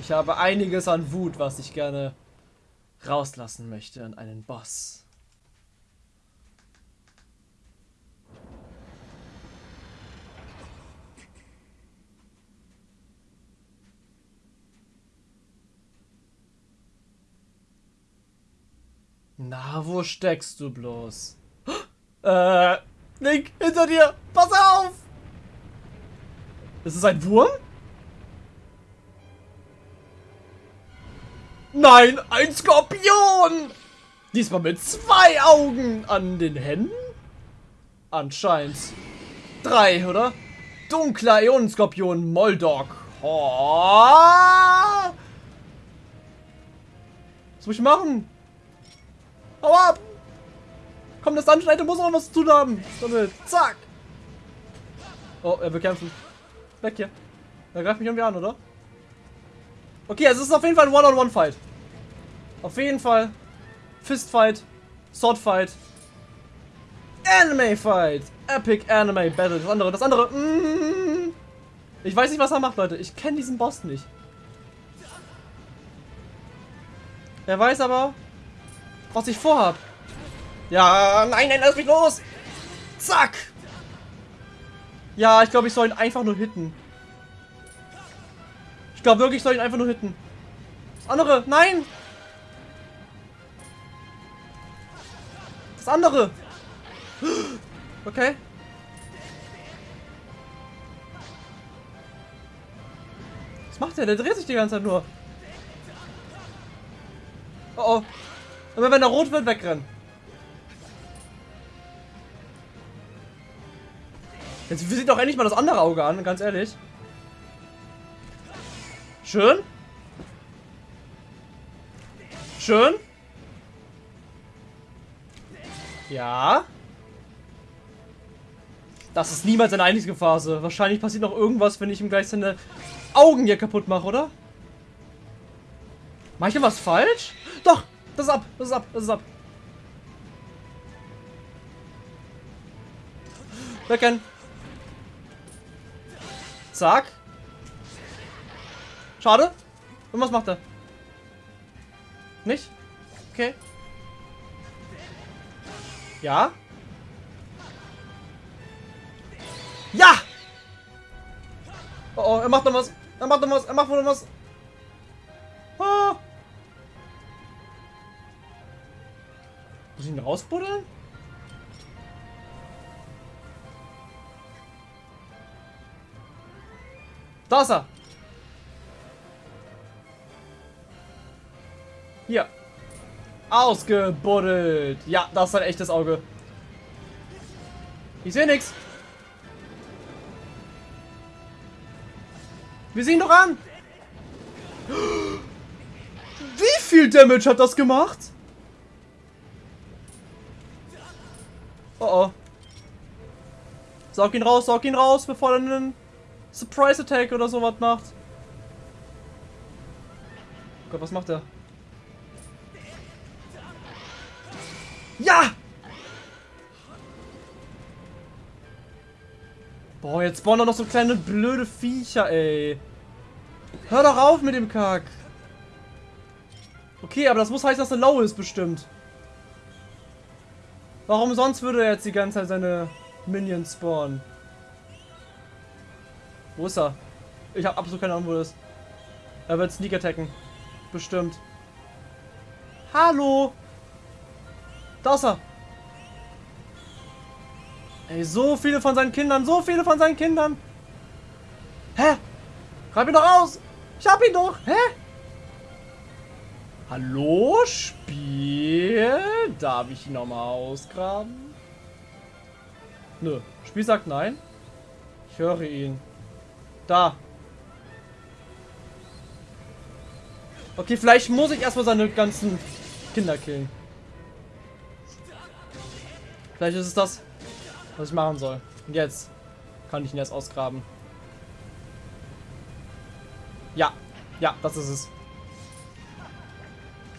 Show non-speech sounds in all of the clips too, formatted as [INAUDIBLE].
Ich habe einiges an Wut, was ich gerne rauslassen möchte an einen Boss. Na, wo steckst du bloß? [GASPS] Äh, Link, hinter dir! Pass auf! Ist es ein Wurm? Nein, ein Skorpion! Diesmal mit zwei Augen an den Händen? Anscheinend. Drei, oder? Dunkler Ionenskorpion Moldog. Was muss ich machen? Hau ab! Komm, das Anschneide muss auch was zu tun haben. Damit. Zack! Oh, er bekämpfen. Weg hier. Er greift mich irgendwie an, oder? Okay, es ist auf jeden Fall ein One-on-One-Fight. Auf jeden Fall. Fistfight. Swordfight. Anime-Fight. Epic Anime Battle. Das andere, das andere. Mm, ich weiß nicht, was er macht, Leute. Ich kenne diesen Boss nicht. Er weiß aber, was ich vorhab. Ja, nein, nein, lass mich los. Zack. Ja, ich glaube, ich soll ihn einfach nur hitten. Ich glaube wirklich, ich soll ihn einfach nur hitten. Das andere, nein. Das andere. Okay. Was macht der? Der dreht sich die ganze Zeit nur. Oh oh. Aber wenn er rot wird, wegrennen. Jetzt sieht doch endlich mal das andere Auge an, ganz ehrlich. Schön. Schön. Ja. Das ist niemals eine einzige Phase. Wahrscheinlich passiert noch irgendwas, wenn ich ihm gleich seine Augen hier kaputt mache, oder? Mach ich denn was falsch? Doch! Das ist ab! Das ist ab! Das ist ab! Wecken! Zack. Schade. Und was macht er? Nicht? Okay. Ja. Ja! Oh, oh, er macht noch was. Er macht noch was. Er macht noch was. Oh. Muss ich ihn rausbuddeln? Da ist er. Ausgebuddelt. Ja, das ist ein echtes Auge. Ich sehe nichts. Wir sehen doch an. Wie viel Damage hat das gemacht? Oh oh. Saug ihn raus, saug ihn raus, bevor er einen Surprise Attack oder sowas macht. Gott, was macht er? Boah, jetzt spawnen noch so kleine blöde Viecher, ey. Hör doch auf mit dem Kack. Okay, aber das muss heißen, dass er low ist, bestimmt. Warum sonst würde er jetzt die ganze Zeit seine Minions spawnen? Wo ist er? Ich habe absolut keine Ahnung, wo er ist. Er wird Sneak attacken. Bestimmt. Hallo! Da ist er! Ey, so viele von seinen Kindern, so viele von seinen Kindern! Hä? Greif ihn doch aus! Ich hab ihn doch! Hä? Hallo, Spiel? Darf ich ihn nochmal ausgraben? Nö. Spiel sagt nein. Ich höre ihn. Da. Okay, vielleicht muss ich erstmal seine ganzen Kinder killen. Vielleicht ist es das, was ich machen soll. Und jetzt kann ich ihn erst ausgraben. Ja, ja, das ist es.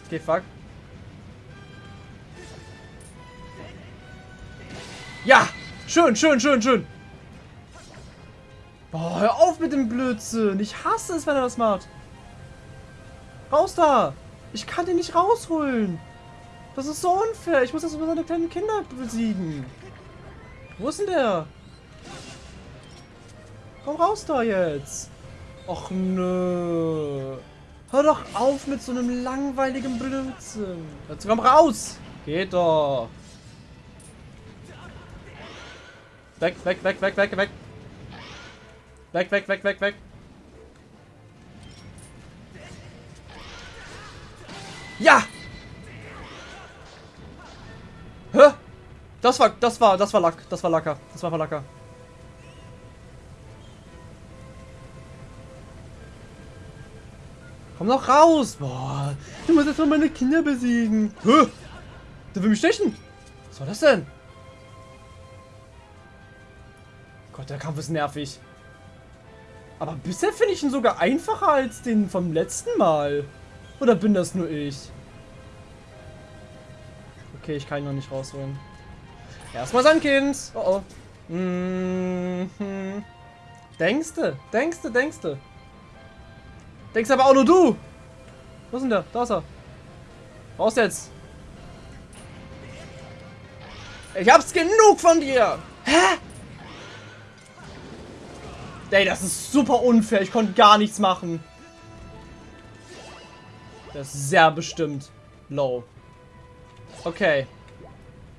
Okay, fuck. Ja, schön, schön, schön, schön. Boah, hör auf mit dem Blödsinn. Ich hasse es, wenn er das macht. Raus da! Ich kann den nicht rausholen. Das ist so unfair. Ich muss das über seine kleinen Kinder besiegen. Wo ist denn der? Komm raus da jetzt. Och nö. Hör doch auf mit so einem langweiligen Blödsinn. Jetzt komm raus. Geht doch. Weg, weg, weg, weg, weg, weg. Weg, weg, weg, weg, weg. Ja! Das war, das war, das war Lack. Das war Lacker. Das war Lacker. Komm doch raus! Boah, du musst jetzt mal meine Kinder besiegen. Hä? Der will mich stechen. Was war das denn? Gott, der Kampf ist nervig. Aber bisher finde ich ihn sogar einfacher als den vom letzten Mal. Oder bin das nur ich? Okay, ich kann ihn noch nicht rausholen. Erstmal sein Kind. Oh oh. Mhm. Denkste, denkste, denkste. Denkst aber auch nur du. Wo ist denn der? Da ist er. Raus jetzt. Ich hab's genug von dir. Hä? Ey, das ist super unfair. Ich konnte gar nichts machen. Das ist sehr bestimmt low. Okay.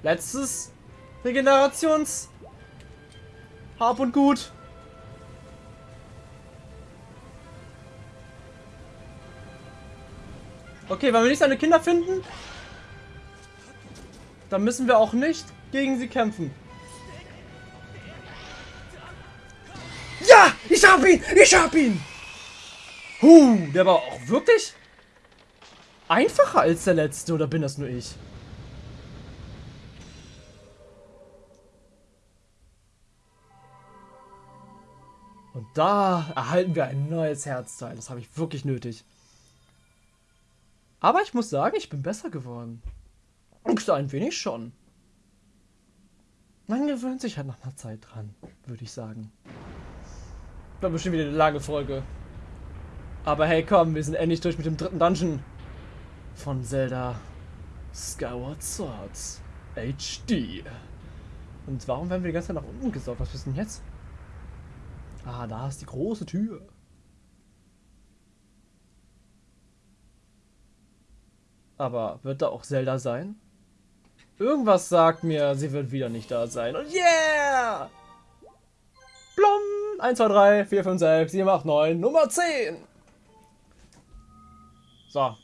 Letztes Regenerations Hab und Gut. Okay, wenn wir nicht seine Kinder finden, dann müssen wir auch nicht gegen sie kämpfen. Ja, ich hab ihn, ich hab ihn. Huh, der war auch wirklich einfacher als der letzte, oder bin das nur ich? Da erhalten wir ein neues Herzteil. Das habe ich wirklich nötig. Aber ich muss sagen, ich bin besser geworden. Und ein wenig schon. Man gewöhnt sich halt nach einer Zeit dran, würde ich sagen. War bestimmt wieder eine lange Folge. Aber hey, komm, wir sind endlich durch mit dem dritten Dungeon von Zelda Skyward Swords HD. Und warum werden wir die ganze Zeit nach unten gesaugt? Was ist denn jetzt? Ah, da ist die große Tür. Aber wird da auch Zelda sein? Irgendwas sagt mir, sie wird wieder nicht da sein. Und yeah! Blom! 1, 2, 3, 4, 5, 6, 7, 8, 9, Nummer 10! So.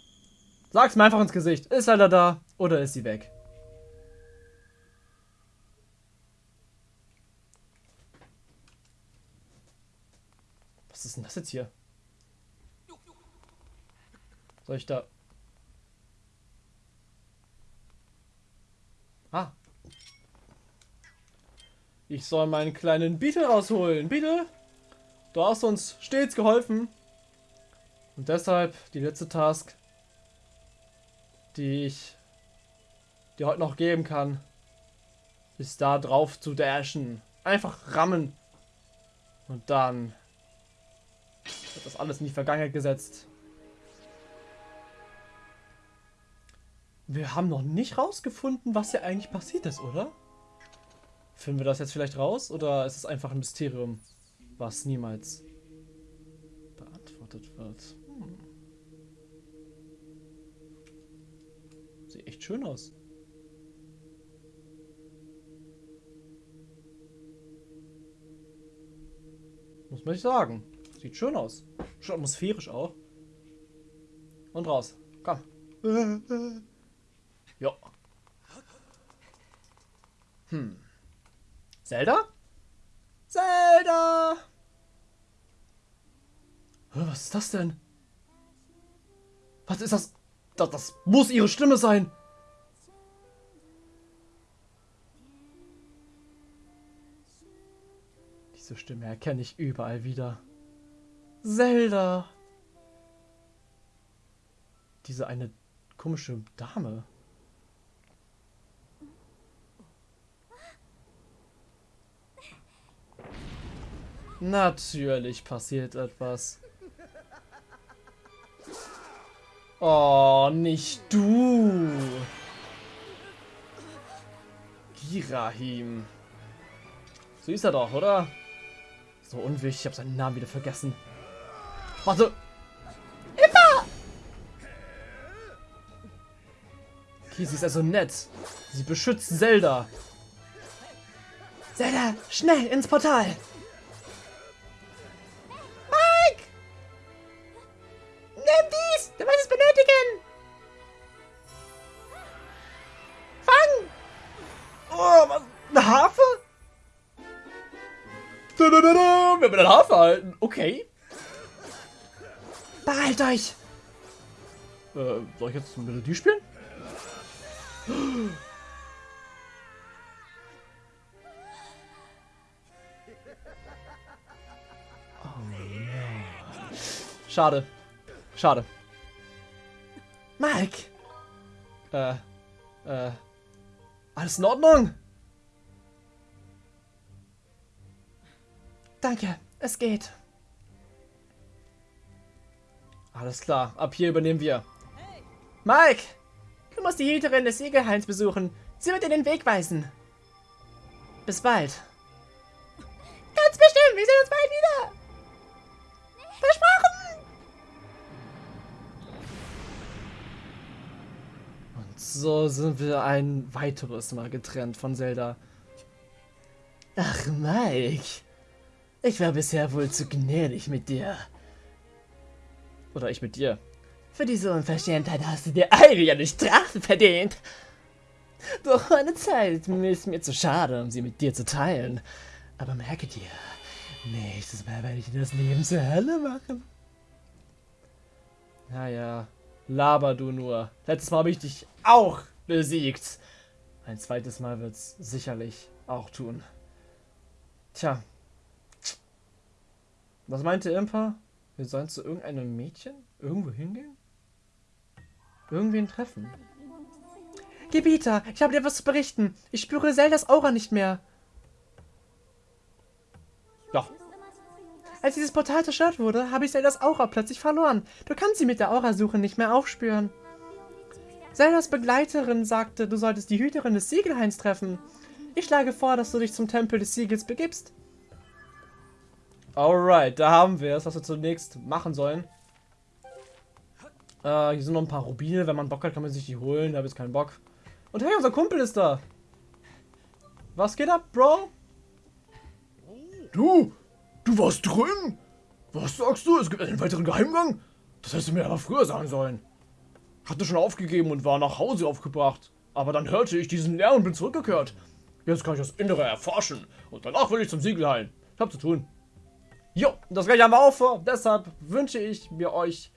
Sag's mir einfach ins Gesicht. Ist Zelda da oder ist sie weg? Was ist denn das jetzt hier? Soll ich da... Ah. Ich soll meinen kleinen Beetle rausholen. Beetle, du hast uns stets geholfen. Und deshalb die letzte Task, die ich dir heute noch geben kann, ist da drauf zu dashen. Einfach rammen. Und dann wird das alles in die Vergangenheit gesetzt. Wir haben noch nicht rausgefunden, was hier eigentlich passiert ist, oder? Finden wir das jetzt vielleicht raus? Oder ist es einfach ein Mysterium, was niemals beantwortet wird? Hm. Sieht echt schön aus. Muss man nicht sagen. Sieht schön aus. Schon atmosphärisch auch. Und raus. Komm. [LAUGHS] Jo. Hm. Zelda? Zelda! Was ist das denn? Was ist das? Das, das muss ihre Stimme sein. Diese Stimme erkenne ich überall wieder. Zelda. Diese eine komische Dame. Natürlich passiert etwas. Oh, nicht du. Girahim. So ist er doch, oder? So unwichtig, ich habe seinen Namen wieder vergessen. Warte. Immer! Okay, sie ist also nett. Sie beschützt Zelda. Zelda, schnell ins Portal! Mike! Nimm dies! Du wirst es benötigen! Fang! Oh, was? Eine Harfe? Da, da, da, da. Wir haben eine Harfe halten. Okay. Behalt euch! Äh, soll ich jetzt eine Melodie spielen? Oh no. Schade. Schade. Mike! Äh, äh, alles in Ordnung? Danke, es geht. Alles klar, ab hier übernehmen wir. Mike! Du musst die Hüterin des Siegelhains besuchen. Sie wird dir den Weg weisen. Bis bald. Ganz bestimmt, wir sehen uns bald wieder. Versprochen! Und so sind wir ein weiteres Mal getrennt von Zelda. Ach, Mike. Ich war bisher wohl zu gnädig mit dir. Oder ich mit dir. Für diese Unverschämtheit hast du dir eigentlich eine Strafe verdient. Doch meine Zeit ist mir zu schade, um sie mit dir zu teilen. Aber merke dir, nächstes Mal werde ich dir das Leben zur Hölle machen. Naja, laber du nur. Letztes Mal habe ich dich auch besiegt. Ein zweites Mal wird es sicherlich auch tun. Tja. Was meinte Impa? Wir sollen zu irgendeinem Mädchen irgendwo hingehen? Irgendwen treffen. Gebieter, ich habe dir was zu berichten. Ich spüre Zeldas Aura nicht mehr. Ja. Als dieses Portal zerstört wurde, habe ich Zeldas Aura plötzlich verloren. Du kannst sie mit der Aurasuche nicht mehr aufspüren. Zeldas Begleiterin sagte, du solltest die Hüterin des Siegelhains treffen. Ich schlage vor, dass du dich zum Tempel des Siegels begibst. Alright, da haben wir es, was wir zunächst machen sollen. Äh, hier sind noch ein paar Rubine. Wenn man Bock hat, kann man sich die holen. Da habe ich keinen Bock. Und hey, unser Kumpel ist da. Was geht ab, Bro? Du, du warst drin? Was sagst du? Es gibt einen weiteren Geheimgang? Das hättest du mir aber früher sagen sollen. Hatte schon aufgegeben und war nach Hause aufgebracht. Aber dann hörte ich diesen Lärm und bin zurückgekehrt. Jetzt kann ich das Innere erforschen. Und danach will ich zum Siegel heilen. Ich hab zu tun. Jo, das gleiche haben wir auch vor. Deshalb wünsche ich mir euch,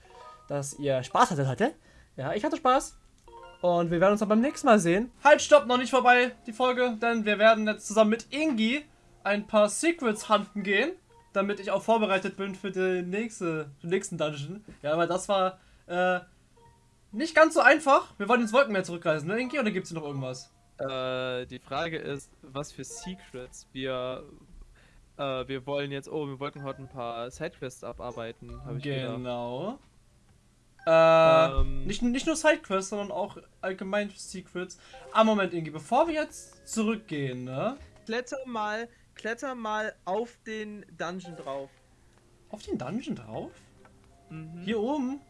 dass ihr Spaß hattet heute. Ja, ich hatte Spaß. Und wir werden uns dann beim nächsten Mal sehen. Halt, stopp, noch nicht vorbei, die Folge. Denn wir werden jetzt zusammen mit Ingi ein paar Secrets hunten gehen. Damit ich auch vorbereitet bin für den, nächste, den nächsten Dungeon. Ja, weil das war äh, nicht ganz so einfach. Wir wollen ins Wolkenmeer zurückreisen, ne, Ingi? Oder gibt es noch irgendwas? Äh, die Frage ist, was für Secrets wir äh, wir wollen jetzt, oh, wir wollten heute ein paar Sidequests abarbeiten, habe ich gedacht. Genau. Äh, ähm, nicht, nicht nur Sidequests, sondern auch allgemein Secrets. Ah, Moment, Ingi, bevor wir jetzt zurückgehen, ne? Kletter mal, kletter mal auf den Dungeon drauf. Auf den Dungeon drauf? Mhm. Hier oben?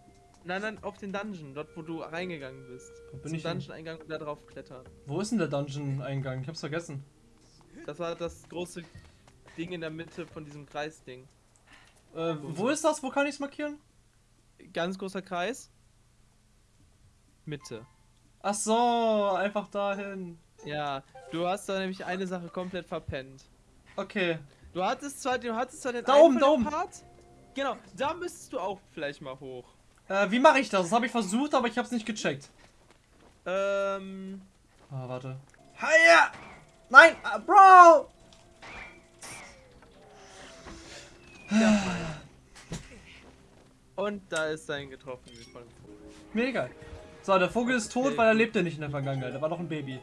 Nein, nein, auf den Dungeon, dort wo du reingegangen bist. Wo bin Zum ich Dungeon-Eingang und da drauf klettern. Wo ist denn der Dungeon-Eingang? Ich hab's vergessen. Das war das große Ding in der Mitte von diesem Kreisding. Äh, wo ist das? Wo kann ich es markieren? Ganz großer Kreis. Mitte. Ach so, einfach dahin. Ja, du hast da nämlich eine Sache komplett verpennt. Okay. Du hattest zwar, du hattest zwar den da oben, da oben. Part. Genau, da müsstest du auch vielleicht mal hoch. Äh, wie mache ich das? Das habe ich versucht, aber ich habe es nicht gecheckt. Ähm. Ah, warte. Hiya! Nein, uh, Bro! Ja, Und da ist sein getroffen von dem Vogel. Mega. So, der Vogel ist tot, weil er lebte nicht in der Vergangenheit. Er war noch ein Baby.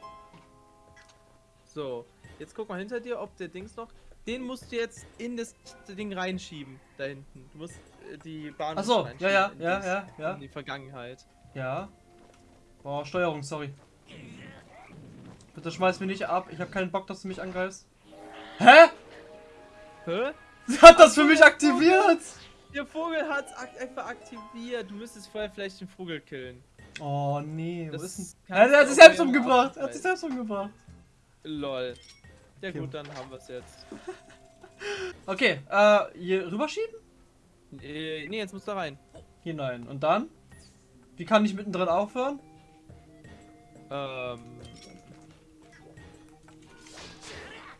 So, jetzt guck mal hinter dir, ob der Dings noch. Den musst du jetzt in das Ding reinschieben, da hinten. Du musst äh, die Bahn Ach so, ja, ja, ja, ja, ja. In die Vergangenheit. Ja. Boah, Steuerung, sorry. Bitte schmeiß mich nicht ab. Ich habe keinen Bock, dass du mich angreifst. Hä? Hä? Sie hat das für mich aktiviert. Der Vogel hat's ak einfach aktiviert. Du müsstest vorher vielleicht den Vogel killen. Oh nee, Das ist denn... Er, hat sich selbst umgebracht. Er hat sich selbst umgebracht. Lol. Ja Okay. gut, dann haben wir es jetzt. [LAUGHS] Okay, äh, hier rüberschieben? Äh, nee, jetzt musst du rein. Hinein. Und dann? Wie kann ich mittendrin aufhören? Ähm.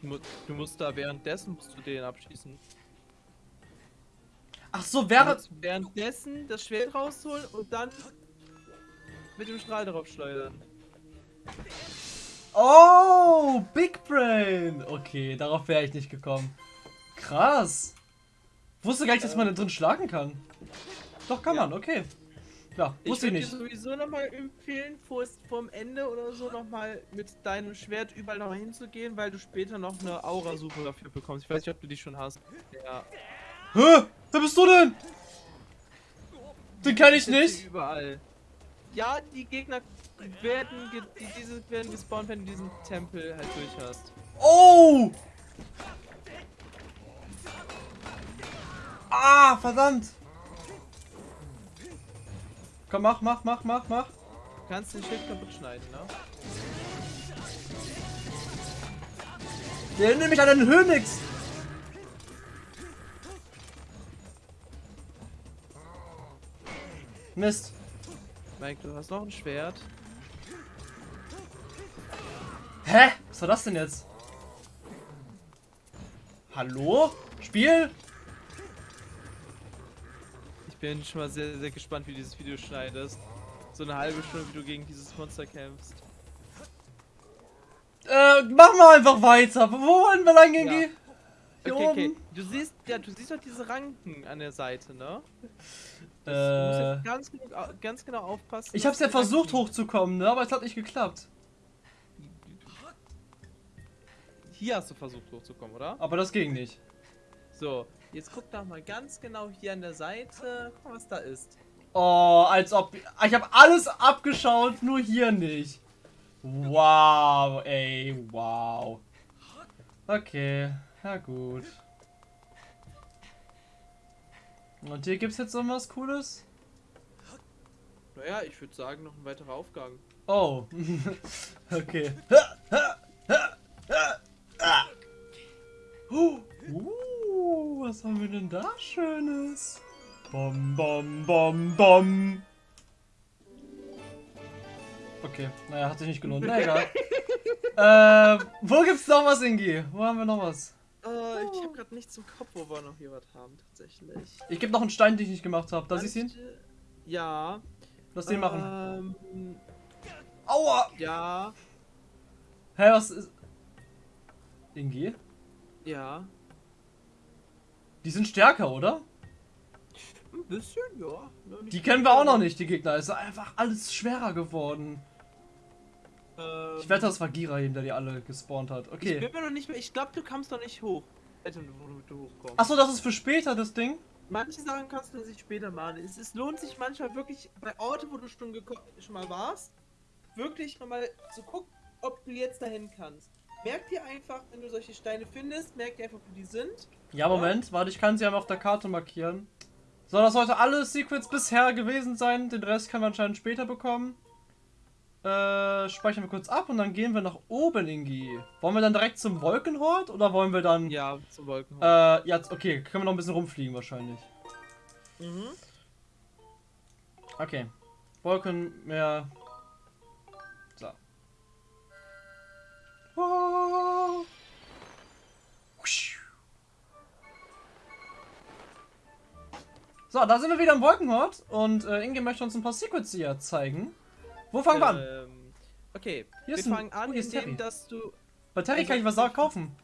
Du, mu- du musst da währenddessen musst du den abschießen. Ach so, während... währenddessen das Schwert rausholen und dann mit dem Strahl drauf schleudern. Oh, Big Brain. Okay, darauf wäre ich nicht gekommen. Krass. Wusste gar nicht, dass man da drin schlagen kann. Doch, kann Ja. man, okay. Ja, Ich wusste ich würde dir sowieso nochmal empfehlen, vor, vorm Ende oder so nochmal mit deinem Schwert überall noch hinzugehen, weil du später noch eine Aura-Suche dafür bekommst. Ich weiß nicht, ob du die schon hast. Ja. Hä? Wer bist du denn? Den kenne ich nicht. Überall. Ja, die Gegner werden, ge die, diese werden gespawnt, wenn du diesen Tempel halt durch hast. Oh! Ah, verdammt. Komm, mach, mach, mach, mach, mach. Du kannst den Schild kaputt schneiden, ne? Der erinnert mich an einen Höhnix. Mist. Mike, du hast noch ein Schwert. Hä? Was war das denn jetzt? Hallo? Spiel? Ich bin schon mal sehr, sehr gespannt, wie du dieses Video schneidest. So eine halbe Stunde, wie du gegen dieses Monster kämpfst. Äh, mach mal einfach weiter. Wo wollen wir lang gehen? Ja. Hier Okay, okay. oben? Du siehst, ja, du siehst doch diese Ranken an der Seite, ne? Du musst Äh, jetzt ganz, genug au- ganz genau aufpassen. ich hab's ja versucht Ranken- hochzukommen, ne? Aber es hat nicht geklappt. Hier hast du versucht hochzukommen, oder? Aber das ging nicht. So, jetzt guck doch mal ganz genau hier an der Seite. Guck mal, was da ist. Oh, als ob. Ich habe alles abgeschaut, nur hier nicht. Wow, ey, wow. Okay, ja gut. Und hier gibt's jetzt noch was Cooles? Naja, ich würde sagen, noch ein weiterer Aufgang. Oh, [LAUGHS] okay. [LAUGHS] [LAUGHS] Uh, was haben wir denn da Schönes? Bom, bom, bom, bom. Okay, naja, hat sich nicht gelohnt. Na egal. [LAUGHS] äh, wo gibt's noch was, Ingi? Wo haben wir noch was? Äh, ich habe gerade nichts im Kopf, wo wir noch hier was haben, tatsächlich. Ich gebe noch einen Stein, den ich nicht gemacht habe. Darf ich ihn? Ja. Lass den machen. Ähm, Aua! ja. Hä, was ist. Ingi? Ja. Die sind stärker, oder? Ein bisschen, ja. Nicht Die kennen wir auch noch nicht, die Gegner. Es ist einfach alles schwerer geworden. Ähm, Ich wette, das war Gira, der die alle gespawnt hat. Ich Okay. bin mir noch nicht mehr. Ich glaube, du kommst noch nicht hoch. Alter, wo du, du hochkommst. Achso, das ist für später, das Ding? Manche Sachen kannst du sich später machen. Es, es lohnt sich manchmal wirklich bei Orte, wo du schon, schon mal warst, wirklich nochmal zu gucken, ob du jetzt dahin kannst. Merk dir einfach, wenn du solche Steine findest, merk dir einfach, wo die sind. Ja, Moment. Warte, ich kann sie einmal auf der Karte markieren. So, das sollte alle Secrets bisher gewesen sein. Den Rest können wir anscheinend später bekommen. Äh, speichern wir kurz ab und dann gehen wir nach oben, Ingi. Wollen wir dann direkt zum Wolkenhort oder wollen wir dann... Ja, zum Wolken. Äh, ja, okay. Können wir noch ein bisschen rumfliegen wahrscheinlich. mhm. Okay. Wolkenmeer. Oh. So, da sind wir wieder im Wolkenhort und äh, Inge möchte uns ein paar Secrets hier zeigen. Wo fangen wir an? Ähm, okay, Hier wir fangen an, indem, Terry. dass du. Bei Terry also- kann ich was sagen, kaufen.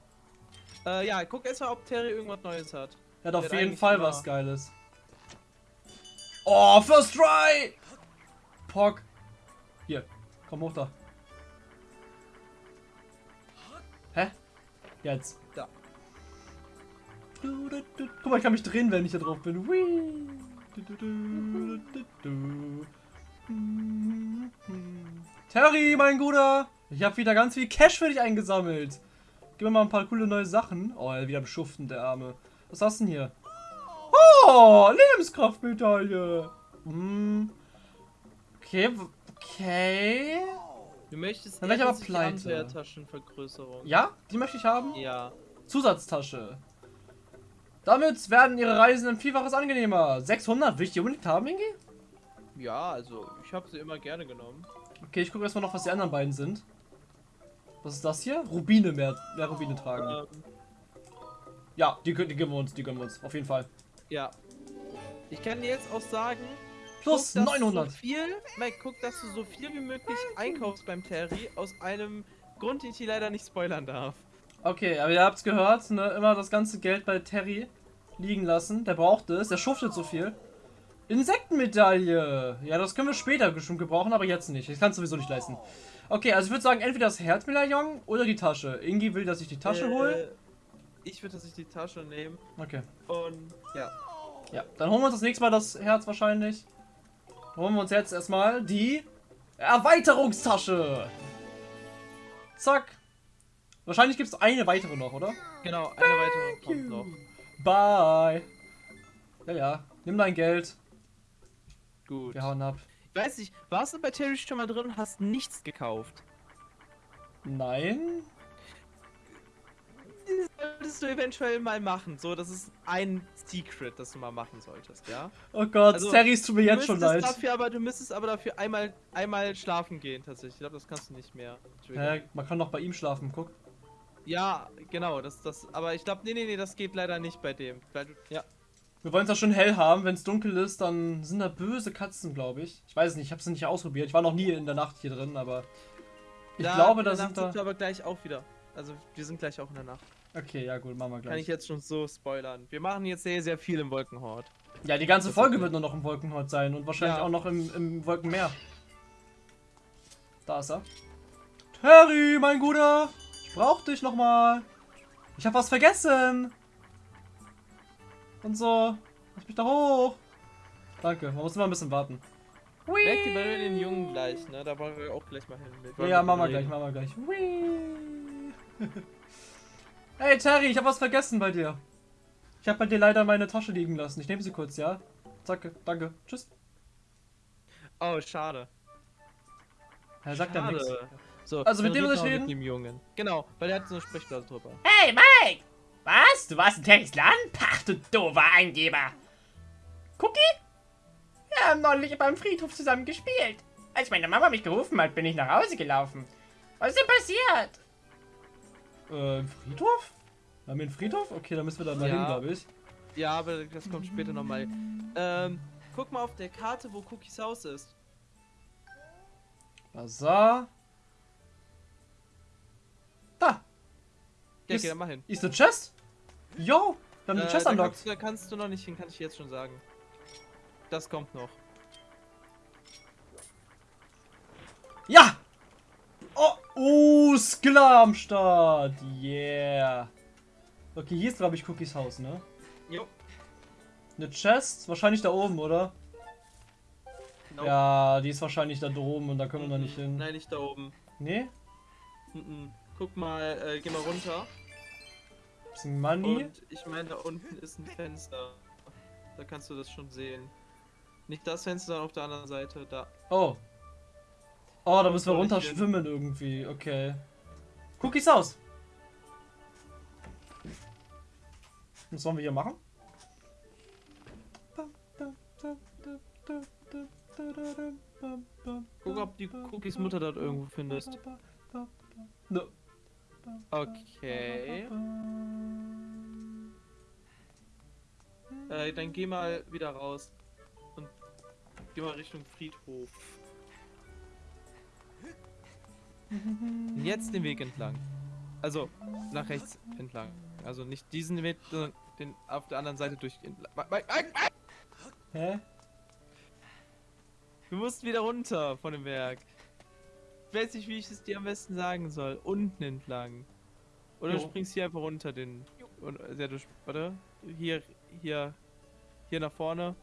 Äh, ja, guck erstmal, ob Terry irgendwas Neues hat. Er hat auf Der jeden Fall was Geiles. Oh, First Try! Pock. Hier, komm hoch da. Hä? Jetzt. Da. Du, du, du. Guck mal, ich kann mich drehen, wenn ich da drauf bin. Whee. Terry, mein Guter, ich habe wieder ganz viel Cash für dich eingesammelt. Gib mir mal ein paar coole neue Sachen. Oh, er wieder beschuften, der Arme. Was hast du denn hier? Oh, Lebenskraftmedaille. Hm. Okay, okay. Du möchtest Dann ich aber die pleite. Abwehrtaschenvergrößerung. Ja, die möchte ich haben. Ja. Zusatztasche. Damit werden ihre Reisen ein Vielfaches angenehmer. 600, will ich die unbedingt haben, Ingi? Ja, also ich habe sie immer gerne genommen. Okay, ich gucke erstmal noch, was die anderen beiden sind. Was ist das hier? Rubine, mehr, mehr Rubine tragen. Ähm, Ja, die, die gönnen wir uns, die gönnen wir uns. Auf jeden Fall. ja. Ich kann dir jetzt auch sagen, Plus guck, dass du 900. So viel, Mike, guck, dass du so viel wie möglich einkaufst beim Terry aus einem Grund, den ich dir leider nicht spoilern darf. Okay, aber ihr habt's gehört, ne? Immer das ganze Geld bei Terry liegen lassen. Der braucht es, der schuftet so viel. Insektenmedaille! Ja, das können wir später bestimmt gebrauchen, aber jetzt nicht. Ich kann es sowieso nicht leisten. Okay, also ich würde sagen, entweder das Herzmedaillon oder die Tasche. Ingi will, dass ich die Tasche Äh, hole. Ich würde, dass ich die Tasche nehme Okay. und ja. Ja, dann holen wir uns das nächste Mal das Herz wahrscheinlich. Holen wir uns jetzt erstmal die Erweiterungstasche. Zack. Wahrscheinlich gibt es eine weitere noch, oder? Genau, eine weitere kommt noch. Bye. Ja, ja. Nimm dein Geld. Gut. Wir hauen ab. Ich weiß nicht, warst du bei Terry schon mal drin und hast nichts gekauft? Nein? Solltest du eventuell mal machen. So, das ist ein Secret, das du mal machen solltest, ja? Oh Gott, Also, Terry ist tut mir jetzt schon leid. Dafür aber, du müsstest aber dafür einmal, einmal schlafen gehen, tatsächlich. Ich glaube, das kannst du nicht mehr. Hä, man kann doch bei ihm schlafen, guck. Ja, genau, das, das, aber ich glaube, nee, nee, nee, das geht leider nicht bei dem. Weil ja. Wir wollen es ja schon hell haben. Wenn es dunkel ist, dann sind da böse Katzen, glaube ich. Ich weiß es nicht, ich habe es nicht ausprobiert. Ich war noch nie in der Nacht hier drin, aber ich Da- glaube, da sind Nacht da. wir aber gleich auch wieder. Also, wir sind gleich auch in der Nacht. Okay, ja gut, machen wir Kann ich gleich. jetzt schon so spoilern. Wir machen jetzt sehr, sehr viel im Wolkenhort. Ja, die ganze Folge okay. wird nur noch im Wolkenhort sein und wahrscheinlich Ja. auch noch im, im Wolkenmeer. Da ist er. Terry, mein Guter! Ich brauch dich nochmal. Ich hab was vergessen. Und so. Lass mich da hoch. Danke, man muss immer ein bisschen warten. Merkt ihr bei den Jungen gleich, ne? Da wollen wir auch gleich mal hin. Ja, machen wir gleich, machen wir gleich. Whee. [LAUGHS] hey Terry, ich hab was vergessen bei dir. Ich hab bei dir leider meine Tasche liegen lassen. Ich nehme sie kurz, ja? Danke, danke. Tschüss. Oh, schade. Er sagt ja nichts. So, Also, mit dem soll ich reden? Mit dem Jungen. Genau, weil der hat so eine Sprechblase drüber. Hey, Mike! Was? Du warst in Terrys Land? Pach, du doofer Eingeber! Cookie? Wir haben neulich beim Friedhof zusammen gespielt. Als meine Mama mich gerufen hat, bin ich nach Hause gelaufen. Was ist denn passiert? Äh, Friedhof? Haben wir einen Friedhof? Okay, da müssen wir dann mal Ja. hin, glaube ich. Ja, aber das kommt später nochmal. Ähm, guck mal auf der Karte, wo Cookies Haus ist. Bazar. Da! Ja, Ist- geh da mal hin. Ist eine Chest? Yo! Wir haben die Äh, Chest da, unlocked. kannst, da kannst du noch nicht hin, kann ich jetzt schon sagen. Das kommt noch. Ja! Oh, Skiller am Start. Yeah. Okay, hier ist, glaube ich, Cookies Haus, ne? Jo. Eine Chest? Wahrscheinlich da oben, oder? Nope. Ja, die ist wahrscheinlich da droben und da können wir noch nicht hin. Nein, nicht da oben. Nee? Mhm. Guck mal, äh, geh mal runter. Bisschen Money. Und ich meine, da unten ist ein Fenster. Da kannst du das schon sehen. Nicht das Fenster, sondern auf der anderen Seite. Da. Oh. Oh, da müssen wir runter schwimmen irgendwie. Okay. Cookies Haus. Was sollen wir hier machen? Guck, ob die Cookies Mutter dort irgendwo findest. Nö. Okay. Äh, dann geh mal wieder raus. Und geh mal Richtung Friedhof. Und Jetzt den Weg entlang. Also, nach rechts entlang. Also nicht diesen Weg, sondern den auf der anderen Seite durch. Hä? Du musst wieder runter von dem Berg. Ich weiß nicht, wie ich es dir am besten sagen soll. Unten entlang. Oder du Jo. springst hier einfach runter den. Und, ja, du, warte. Hier, hier, hier nach vorne.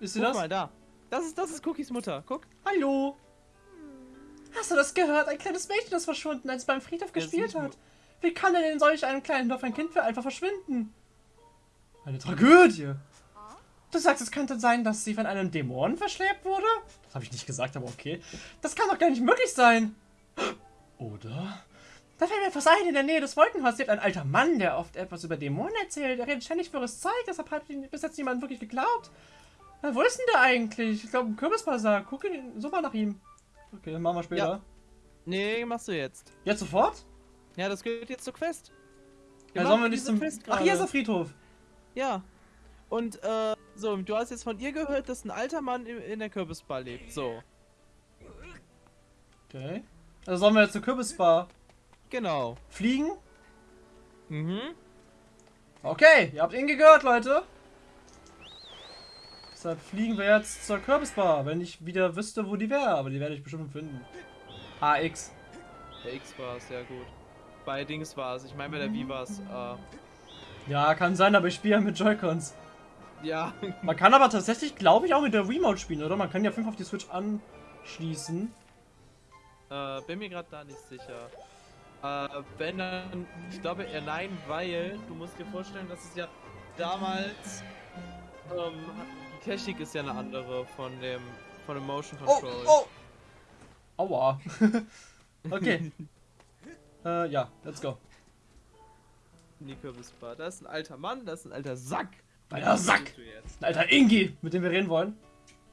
Ist sie das? mal da. Das ist, das ist Cookies Mutter. Guck. Hallo. Hast du das gehört? Ein kleines Mädchen ist verschwunden, als es beim Friedhof gespielt sieht man. hat. Wie kann denn in solch einem kleinen Dorf ein Kind für einfach verschwinden? Eine Tragödie. Du sagst, es könnte sein, dass sie von einem Dämonen verschleppt wurde? Das habe ich nicht gesagt, aber okay. Das kann doch gar nicht möglich sein. Oder? Da fällt mir etwas ein, in der Nähe des Wolkenhauses lebt ein alter Mann, der oft etwas über Dämonen erzählt. Er redet ständig für Zeug, deshalb hat ihn bis jetzt niemand wirklich geglaubt. Na, wo ist denn der eigentlich? Ich glaube, im Kürbisbazar. Guck ihn, so mal nach ihm. Okay, machen wir später. Ja. Nee, machst du jetzt. Jetzt sofort? Ja, das gehört jetzt zur Quest. Ja, machen sollen wir nicht zum... Quest Ach, hier ist der. Friedhof. Ja. Und, äh, so, du hast jetzt von ihr gehört, dass ein alter Mann in, in der Kürbisbar lebt. So. Okay. Also sollen wir jetzt zur Kürbisbar Genau. fliegen? Mhm. Okay, ihr habt ihn gehört, Leute. Deshalb fliegen wir jetzt zur Kürbisbar, wenn ich wieder wüsste, wo die wäre. Aber die werde ich bestimmt finden. AX. Der X war es, ja gut. Bei Dings war es. Ich meine, bei der Wii war es, äh, Ja, kann sein, aber ich spiele ja mit Joy-Cons. ja. Man kann aber tatsächlich, glaube ich, auch mit der Remote spielen, oder? Man kann ja 5 auf die Switch anschließen. Äh, bin mir gerade da nicht sicher. Äh, wenn dann, ich glaube eher nein, weil du musst dir vorstellen, dass es ja damals, ähm, Technik ist ja eine andere von dem, von dem Motion Oh, Control. oh! Aua. [LAUGHS] okay. [LAUGHS] äh, ja, let's go. Die Kürbisbar. Da ist ein alter Mann, da ist ein alter Sack. Alter Sack! Bist du jetzt? Ein alter Ingi, mit dem wir reden wollen.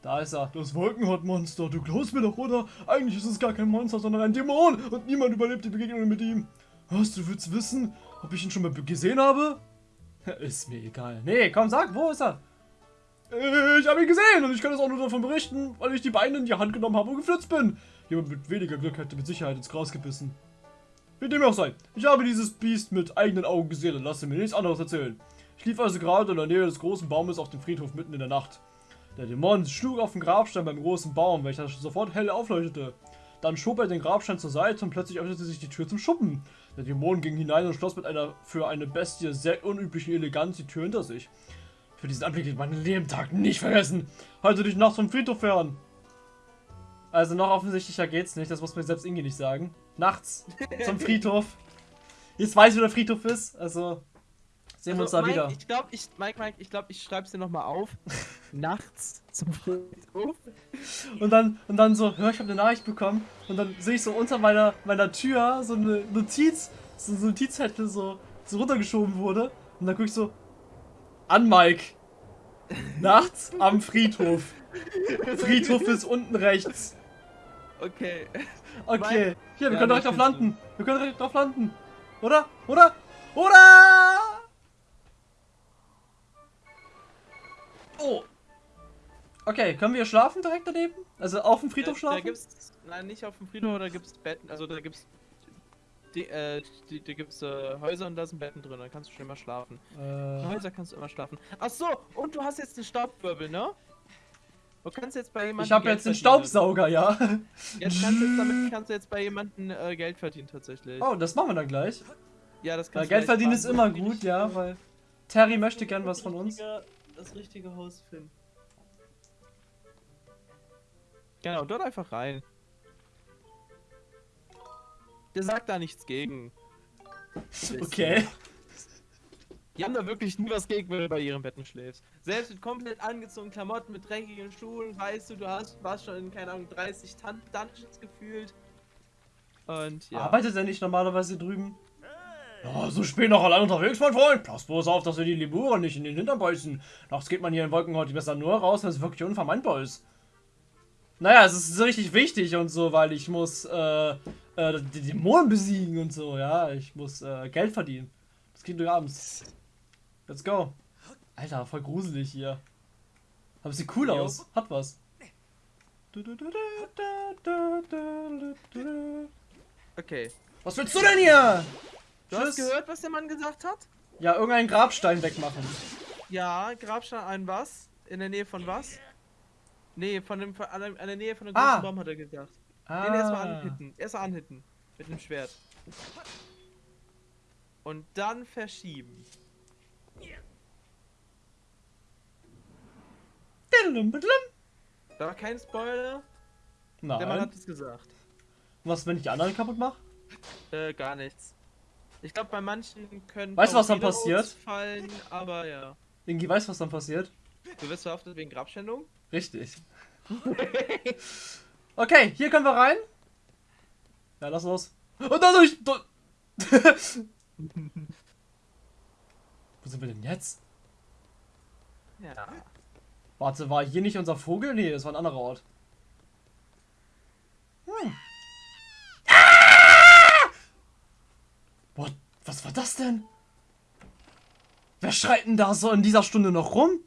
Da ist er. Das Wolkenhautmonster, du glaubst mir doch, oder? Eigentlich ist es gar kein Monster, sondern ein Dämon und niemand überlebt die Begegnung mit ihm. Was, du willst wissen, ob ich ihn schon mal gesehen habe? Ist mir egal. Nee, komm, sag, wo ist er? Ich habe ihn gesehen und ich kann es auch nur davon berichten, weil ich die Beine in die Hand genommen habe und geflitzt bin. Jemand mit weniger Glück hätte mit Sicherheit ins Gras gebissen. Wie dem auch sei, ich habe dieses Biest mit eigenen Augen gesehen und lasse mir nichts anderes erzählen. Ich lief also gerade in der Nähe des großen Baumes auf dem Friedhof mitten in der Nacht. Der Dämon schlug auf den Grabstein beim großen Baum, welcher sofort hell aufleuchtete. Dann schob er den Grabstein zur Seite und plötzlich öffnete sich die Tür zum Schuppen. Der Dämon ging hinein und schloss mit einer für eine Bestie sehr unüblichen Eleganz die Tür hinter sich. Für diesen Anblick wird mein Lebentag nicht vergessen. Halte dich nachts vom Friedhof fern. Also noch offensichtlicher geht's nicht, das muss mir selbst Ingi nicht sagen. Nachts zum [LAUGHS] Friedhof. Jetzt weiß ich, wo der Friedhof ist, also sehen wir uns da Mike, wieder. Ich glaube, ich, Mike, Mike, ich glaube, ich schreib's dir nochmal auf. [LAUGHS] Nachts zum Friedhof. Und dann, und dann so, hör, ich habe eine Nachricht bekommen. Und dann sehe ich so unter meiner, meiner Tür so eine Notiz, so eine Notizzettel so, so runtergeschoben wurde. Und dann guck ich so, an Mike. Nachts am Friedhof. Friedhof ist unten rechts. Okay. Okay. Hier, wir Ja, können direkt drauf landen. Wir können direkt drauf landen. Oder? Oder? Oder? Oh. Okay, können wir schlafen direkt daneben? Also auf dem Friedhof Da, schlafen? da gibt's, nein, nicht auf dem Friedhof, da gibt's Betten, also da gibt's, die, äh, die, da gibt's äh, Häuser und da sind Betten drin, da kannst du schon immer schlafen. Äh, Häuser kannst du immer schlafen. Ach so, und du hast jetzt einen Staubwirbel, ne? Du kannst jetzt bei jemandem ich habe Geld jetzt den verdienen. Staubsauger, ja. Jetzt kannst du jetzt, damit kannst du jetzt bei jemandem äh, Geld verdienen tatsächlich. Oh, das machen wir dann gleich. ja, das kannst du Geld verdienen ist immer Die gut, ja, weil Terry möchte gern was von uns. Das richtige Haus finden. Genau, dort einfach rein. Der sagt da nichts gegen. Okay. Die haben da wirklich nie was gegen, wenn du bei ihren Betten schläfst. Selbst mit komplett angezogenen Klamotten, mit dreckigen Schuhen, weißt du, du hast, warst schon in, keine Ahnung, 30 Tan Dungeons gefühlt. Und ja. Arbeitet er nicht normalerweise drüben? Ja, so spät noch allein unterwegs, mein Freund. Pass bloß auf, dass wir die Lemuren nicht in den Hintern beißen. Nachts geht man hier in Wolkenhaut besser nur raus, wenn es wirklich unvermeidbar ist. Naja, es ist so richtig wichtig und so, weil ich muss äh, äh, die Dämonen besiegen und so, ja. Ich muss äh, Geld verdienen. Das geht durch abends. Let's go. Alter, voll gruselig hier. Aber sieht cool aus. Hat was. Okay. Was willst du denn hier? Du hast Tschüss. gehört, was der Mann gesagt hat? Ja, irgendeinen Grabstein wegmachen. Ja, Grabstein ein was? In der Nähe von was? Nee, von dem, von, an, der, an der Nähe von dem Ah. großen Baum hat er gesagt. Ah. Den erstmal anhitten. Erstmal anhitten. Mit dem Schwert. Und dann verschieben. Da war kein Spoiler. Der Mann Nein. hat es gesagt. Was, wenn ich die anderen kaputt mache? Äh, gar nichts. Ich glaube, bei manchen können. Weißt du, was dann passiert? Fallen, aber ja. Irgendwie weiß, was dann passiert. Du wirst verhaftet wegen Grabschändung? Richtig. Okay, hier können wir rein. Ja, lass los. Und dadurch. Du [LAUGHS] Wo sind wir denn jetzt? Ja. Warte, war hier nicht unser Vogel? Nee, das war ein anderer Ort. Hm. Ah! What? Was war das denn? Wer schreit denn da so in dieser Stunde noch rum?